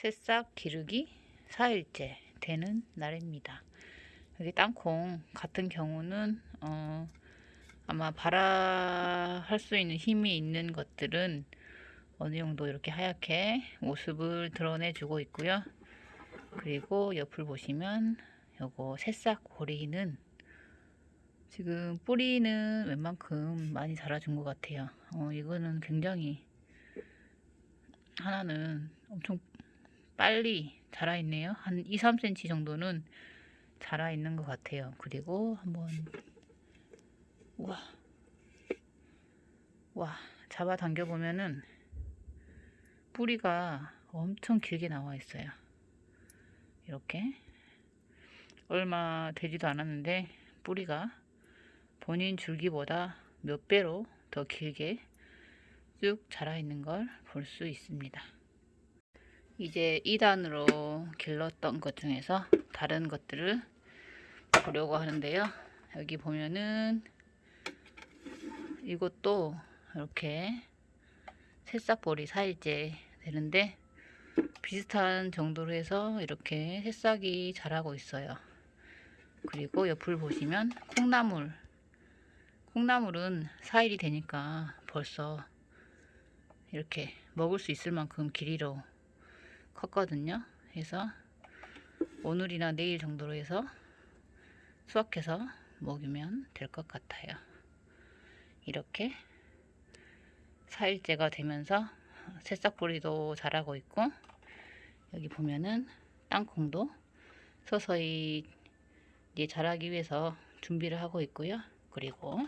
새싹 기르기 4일째 되는 날입니다. 여기 땅콩 같은 경우는 어, 아마 발화할 수 있는 힘이 있는 것들은 어느 정도 이렇게 하얗게 모습을 드러내 주고 있고요. 그리고 옆을 보시면 요거 새싹 고리는 지금 뿌리는 웬만큼 많이 자라준 것 같아요. 어, 이거는 굉장히 하나는 엄청 빨리 자라 있네요. 한 2, 3cm 정도는 자라 있는 것 같아요. 그리고 한번 와, 와 잡아 당겨 보면은 뿌리가 엄청 길게 나와 있어요. 이렇게 얼마 되지도 않았는데 뿌리가 본인 줄기보다 몇 배로 더 길게 쭉 자라 있는 걸 볼 수 있습니다. 이제 2단으로 길렀던 것 중에서 다른 것들을 보려고 하는데요. 여기 보면은 이것도 이렇게 새싹볼이 4일째 되는데 비슷한 정도로 해서 이렇게 새싹이 자라고 있어요. 그리고 옆을 보시면 콩나물 콩나물은 4일이 되니까 벌써 이렇게 먹을 수 있을 만큼 길이로 컸거든요. 그래서 오늘이나 내일 정도로 해서 수확해서 먹으면 될 것 같아요. 이렇게 4일째가 되면서 새싹보리도 자라고 있고 여기 보면은 땅콩도 서서히 이제 자라기 위해서 준비를 하고 있고요. 그리고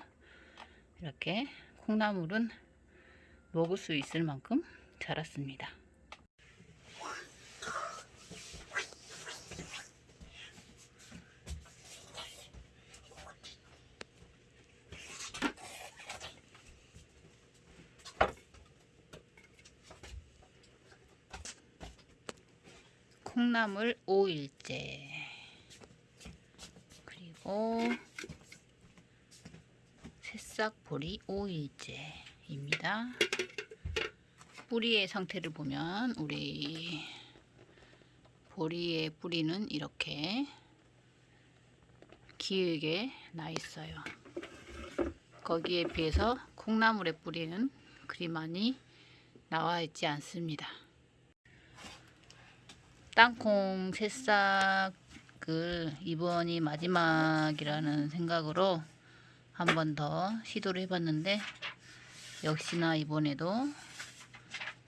이렇게 콩나물은 먹을 수 있을 만큼 자랐습니다. 콩나물 5일째 그리고 새싹보리 5일째입니다. 뿌리의 상태를 보면 우리 보리의 뿌리는 이렇게 길게 나 있어요. 거기에 비해서 콩나물의 뿌리는 그리 많이 나와 있지 않습니다. 땅콩 새싹을 이번이 마지막이라는 생각으로 한 번 더 시도를 해봤는데 역시나 이번에도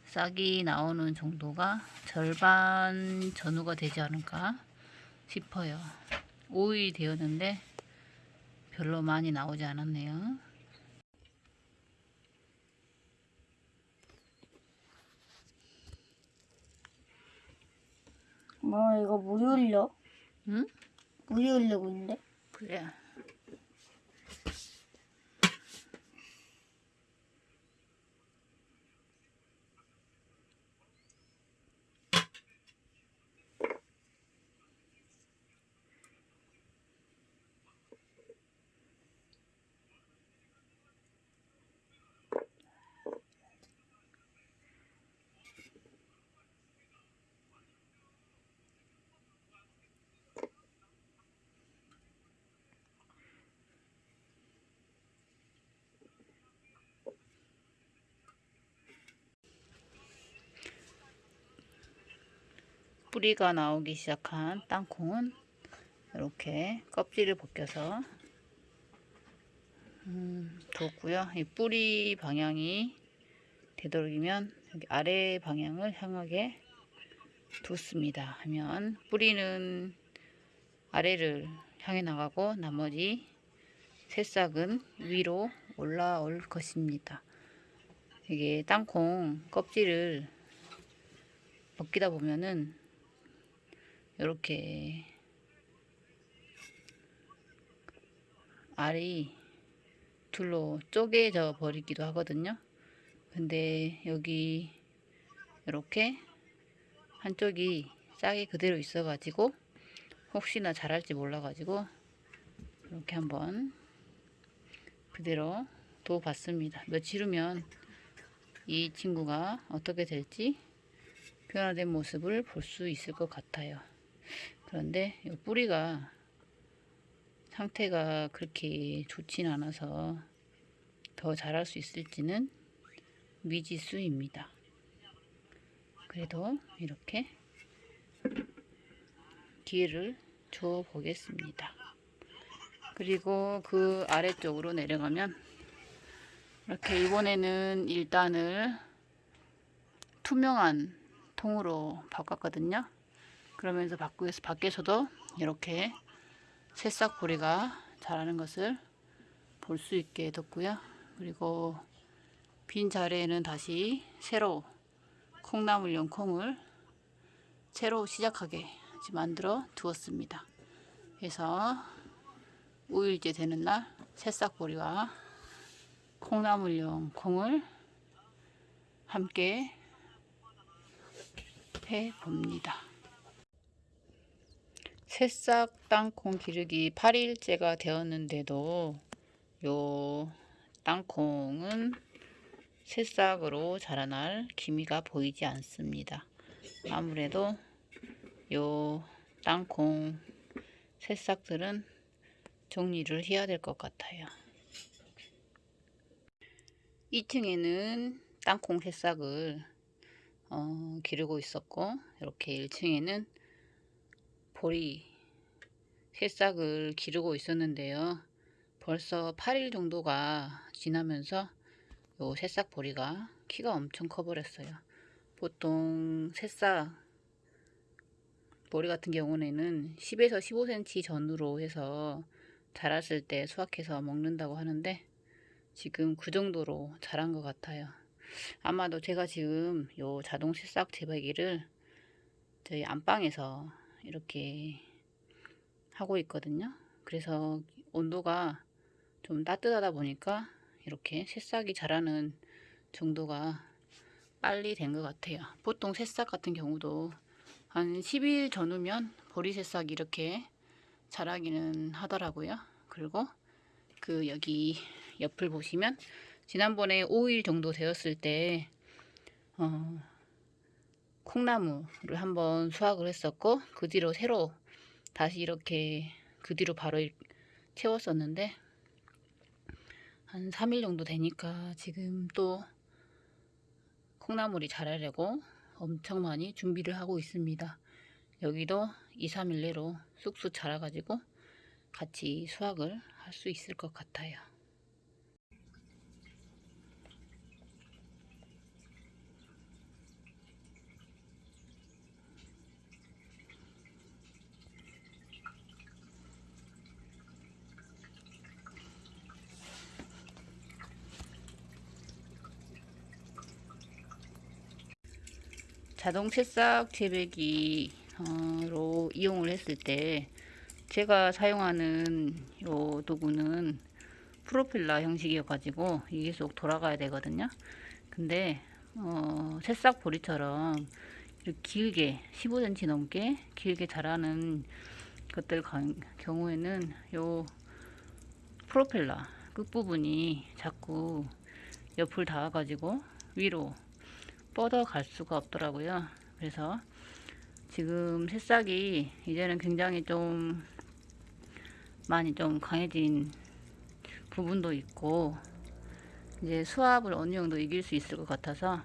싹이 나오는 정도가 절반 전후가 되지 않을까 싶어요. 5일이 되었는데 별로 많이 나오지 않았네요. 뭐 이거 물이 흘려? 응? 물이 흘리고 있는데? 그래. 뿌리가 나오기 시작한 땅콩은 이렇게 껍질을 벗겨서 음, 뒀고요. 이 뿌리 방향이 되도록이면 여기 아래 방향을 향하게 뒀습니다. 하면 뿌리는 아래를 향해 나가고 나머지 새싹은 위로 올라올 것입니다. 이게 땅콩 껍질을 벗기다 보면은 이렇게 알이 둘로 쪼개져 버리기도 하거든요. 근데 여기 이렇게 한쪽이 싹이 그대로 있어 가지고 혹시나 자랄지 몰라 가지고 이렇게 한번 그대로 둬 봤습니다. 며칠 후면 이 친구가 어떻게 될지 변화된 모습을 볼 수 있을 것 같아요. 그런데 이 뿌리가 상태가 그렇게 좋진 않아서 더 자랄 수 있을지는 미지수입니다. 그래도 이렇게 기회를 줘 보겠습니다. 그리고 그 아래쪽으로 내려가면 이렇게 이번에는 일단을 투명한 통으로 바꿨거든요. 그러면서 밖에서, 밖에서도 이렇게 새싹 보리가 자라는 것을 볼 수 있게 뒀고요. 그리고 빈 자리에는 다시 새로 콩나물용 콩을 새로 시작하게 만들어 두었습니다. 그래서 5일째 되는 날 새싹보리와 콩나물용 콩을 함께 해 봅니다. 새싹 땅콩 기르기 8일째가 되었는데도 요 땅콩은 새싹으로 자라날 기미가 보이지 않습니다. 아무래도 요 땅콩 새싹들은 정리를 해야 될 것 같아요. 2층에는 땅콩 새싹을 어, 기르고 있었고 이렇게 1층에는 보리 새싹을 기르고 있었는데요. 벌써 8일 정도가 지나면서 요 새싹 보리가 키가 엄청 커버렸어요. 보통 새싹 보리 같은 경우에는 10에서 15cm 전후로 해서 자랐을 때 수확해서 먹는다고 하는데 지금 그 정도로 자란 것 같아요. 아마도 제가 지금 요 자동 새싹 재배기를 저희 안방에서 이렇게 하고 있거든요. 그래서 온도가 좀 따뜻하다 보니까 이렇게 새싹이 자라는 정도가 빨리 된 것 같아요. 보통 새싹 같은 경우도 한 10일 전후면 보리 새싹이 이렇게 자라기는 하더라고요. 그리고 그 여기 옆을 보시면 지난번에 5일 정도 되었을 때 어, 콩나무를 한번 수확을 했었고 그 뒤로 새로 다시 이렇게 그 뒤로 바로 채웠었는데 한 3일 정도 되니까 지금 또 콩나물이 자라려고 엄청 많이 준비를 하고 있습니다. 여기도 2, 3일 내로 쑥쑥 자라가지고 같이 수확을 할 수 있을 것 같아요. 자동 새싹 재배기로 이용을 했을 때 제가 사용하는 요 도구는 프로필라 형식이어 가지고 이게 계속 돌아가야 되거든요. 근데 어, 새싹 보리처럼 길게 15cm 넘게 길게 자라는 것들 경우에는 요 프로펠러 끝부분이 자꾸 옆을 닿아 가지고 위로 뻗어 갈 수가 없더라고요. 그래서 지금 새싹이 이제는 굉장히 좀 많이 좀 강해진 부분도 있고 이제 수압을 어느 정도 이길 수 있을 것 같아서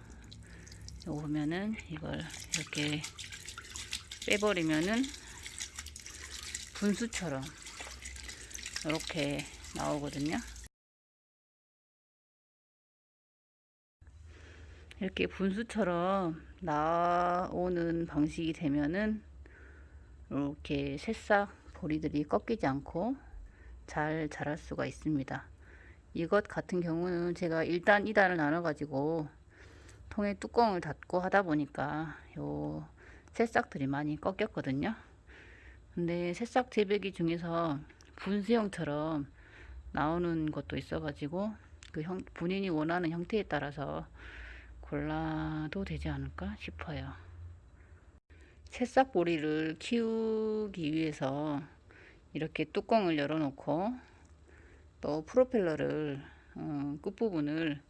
보면은 이걸 이렇게 빼버리면은 분수처럼 이렇게 나오거든요. 이렇게 분수처럼 나오는 방식이 되면은 이렇게 새싹 보리들이 꺾이지 않고 잘 자랄 수가 있습니다. 이것 같은 경우는 제가 1단, 2단을 나눠 가지고 통에 뚜껑을 닫고 하다 보니까 요 새싹들이 많이 꺾였거든요. 근데 새싹 재배기 중에서 분수형처럼 나오는 것도 있어 가지고 그 형, 본인이 원하는 형태에 따라서 골라도 되지 않을까 싶어요. 새싹보리를 키우기 위해서 이렇게 뚜껑을 열어놓고 또 프로펠러를 어, 끝부분을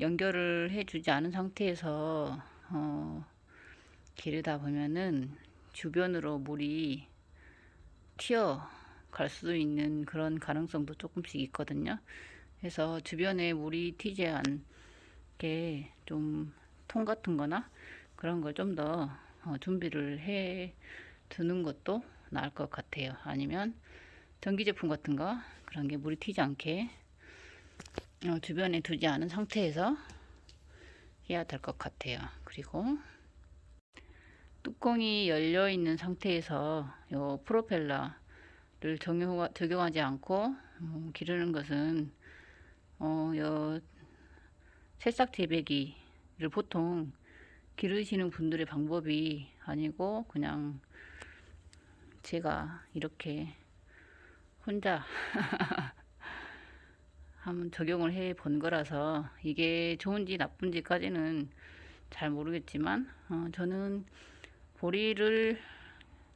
연결을 해주지 않은 상태에서 어, 기르다 보면은 주변으로 물이 튀어 갈 수 있는 그런 가능성도 조금씩 있거든요. 그래서 주변에 물이 튀지 않게 좀 통 같은 거나 그런 걸 좀 더 준비를 해 두는 것도 나을 것 같아요. 아니면 전기 제품 같은 거 그런 게 물이 튀지 않게 어, 주변에 두지 않은 상태에서 해야 될 것 같아요. 그리고 뚜껑이 열려 있는 상태에서 요 프로펠러를 적용, 적용하지 않고 음, 기르는 것은 어, 요 새싹 재배기를 보통 기르시는 분들의 방법이 아니고 그냥 제가 이렇게 혼자 한번 적용을 해 본 거라서 이게 좋은지 나쁜지까지는 잘 모르겠지만 어, 저는 보리를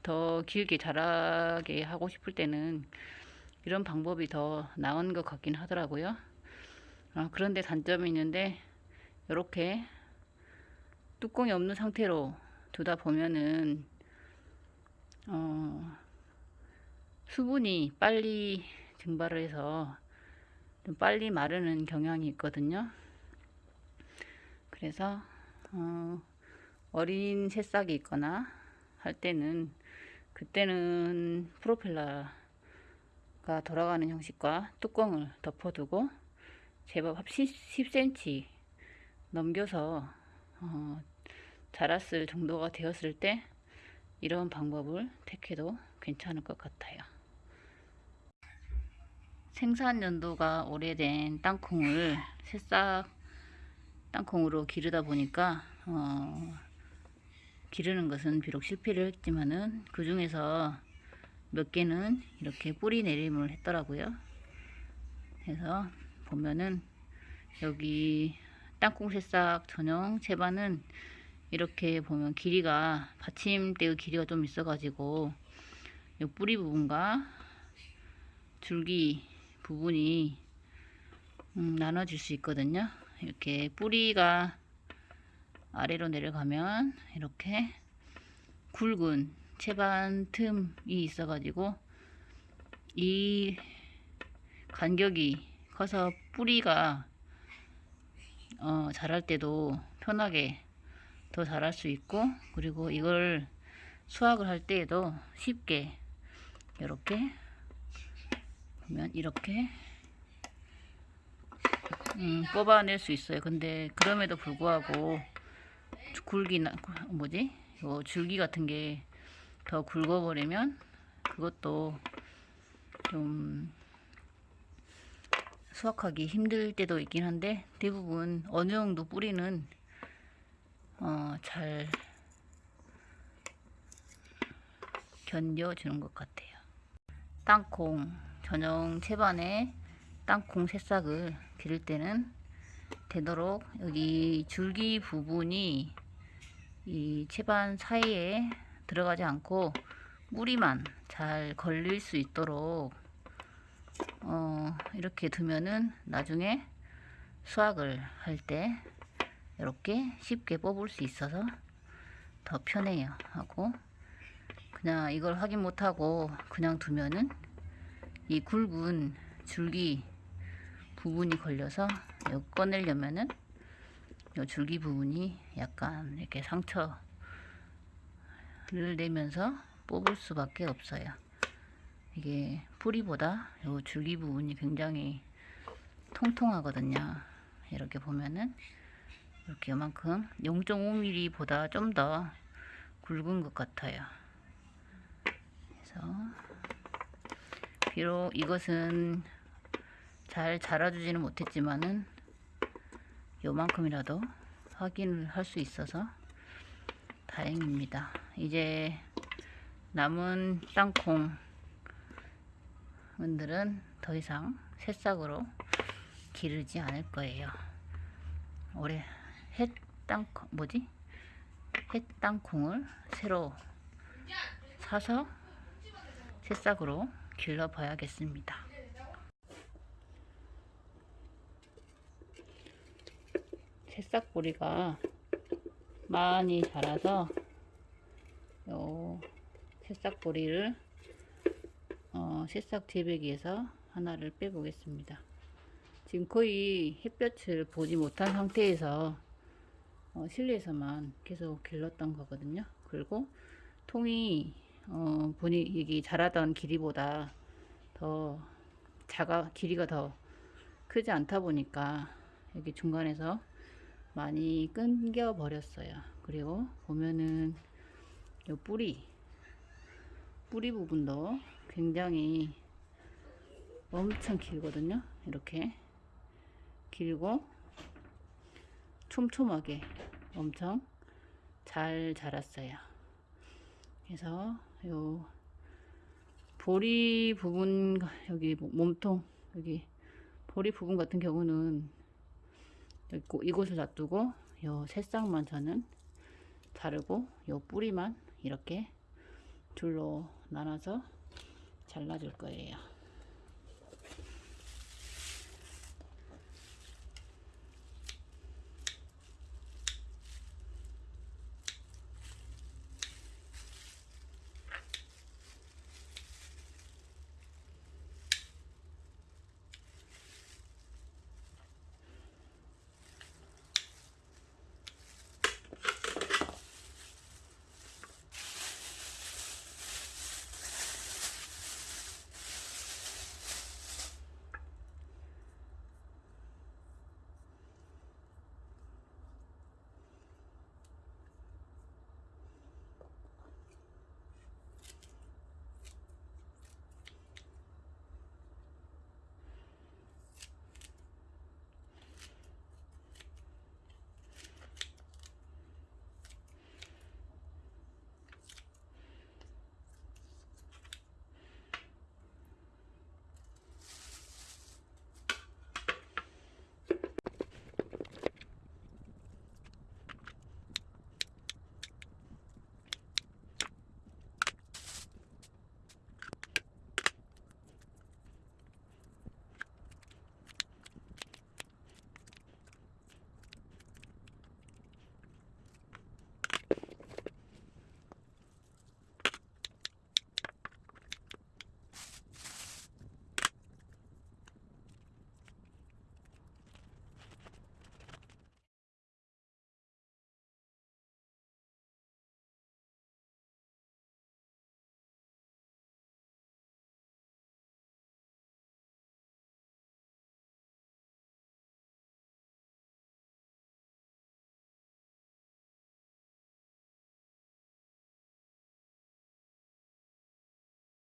더 길게 자라게 하고 싶을 때는 이런 방법이 더 나은 것 같긴 하더라고요. 어, 그런데 단점이 있는데 이렇게 뚜껑이 없는 상태로 두다 보면은 어, 수분이 빨리 증발을 해서 좀 빨리 마르는 경향이 있거든요. 그래서 어, 어린 새싹이 있거나 할 때는 그때는 프로펠러가 돌아가는 형식과 뚜껑을 덮어두고 제법 10cm 넘겨서 어, 자랐을 정도가 되었을 때 이런 방법을 택해도 괜찮을 것 같아요. 생산 연도가 오래된 땅콩을 새싹 땅콩으로 기르다 보니까 어, 기르는 것은 비록 실패를 했지만은 그 중에서 몇 개는 이렇게 뿌리 내림을 했더라고요. 그래서 보면은 여기 땅콩 새싹 전용 채반은 이렇게 보면 길이가 받침대의 길이가 좀 있어 가지고 이 뿌리 부분과 줄기 부분이 음, 나눠질 수 있거든요. 이렇게 뿌리가 아래로 내려가면 이렇게 굵은 채반 틈이 있어 가지고 이 간격이 커서 뿌리가 어, 자랄 때도 편하게 더 자랄 수 있고 그리고 이걸 수확을 할 때에도 쉽게 이렇게 보면 이렇게 음, 뽑아낼 수 있어요. 근데 그럼에도 불구하고 굵기나 뭐지? 요 줄기 같은 게 더 굵어버리면 그것도 좀 수확하기 힘들 때도 있긴 한데 대부분 어느 정도 뿌리는 어, 잘 견뎌주는 것 같아요. 땅콩 전용 채반에 땅콩 새싹을 기를 때는 되도록 여기 줄기 부분이 이 채반 사이에 들어가지 않고 뿌리만 잘 걸릴 수 있도록 어, 이렇게 두면은 나중에 수확을 할 때 이렇게 쉽게 뽑을 수 있어서 더 편해요 하고 그냥 이걸 확인 못하고 그냥 두면은 이 굵은 줄기 부분이 걸려서 이거 꺼내려면은 이 줄기 부분이 약간 이렇게 상처를 내면서 뽑을 수밖에 없어요. 이게 뿌리보다 이 줄기 부분이 굉장히 통통하거든요. 이렇게 보면은 이렇게 요만큼 0.5mm 보다 좀 더 굵은 것 같아요. 그래서 비록 이것은 잘 자라주지는 못했지만은 요만큼이라도 확인을 할 수 있어서 다행입니다. 이제 남은 땅콩 분들은 더 이상 새싹으로 기르지 않을 거예요. 올해 햇땅콩 뭐지? 햇땅콩을 새로 사서 새싹으로 길러 봐야겠습니다. 새싹 보리가 많이 자라서 새싹 보리를 어, 새싹 재배기에서 하나를 빼보겠습니다. 지금 거의 햇볕을 보지 못한 상태에서 어, 실내에서만 계속 길렀던 거거든요. 그리고 통이 어, 보니 이게 자라던 길이보다 더 작아 길이가 더 크지 않다 보니까 여기 중간에서 많이 끊겨 버렸어요. 그리고 보면은 요 뿌리 뿌리 부분도 굉장히 엄청 길거든요. 이렇게 길고 촘촘하게 엄청 잘 자랐어요. 그래서 요 보리 부분 여기 뭐- 몸통 여기 보리 부분 같은 경우는 이곳을 놔두고 요 새싹만 저는 자르고 요 뿌리만 이렇게 줄로 나눠서 잘라줄 거예요.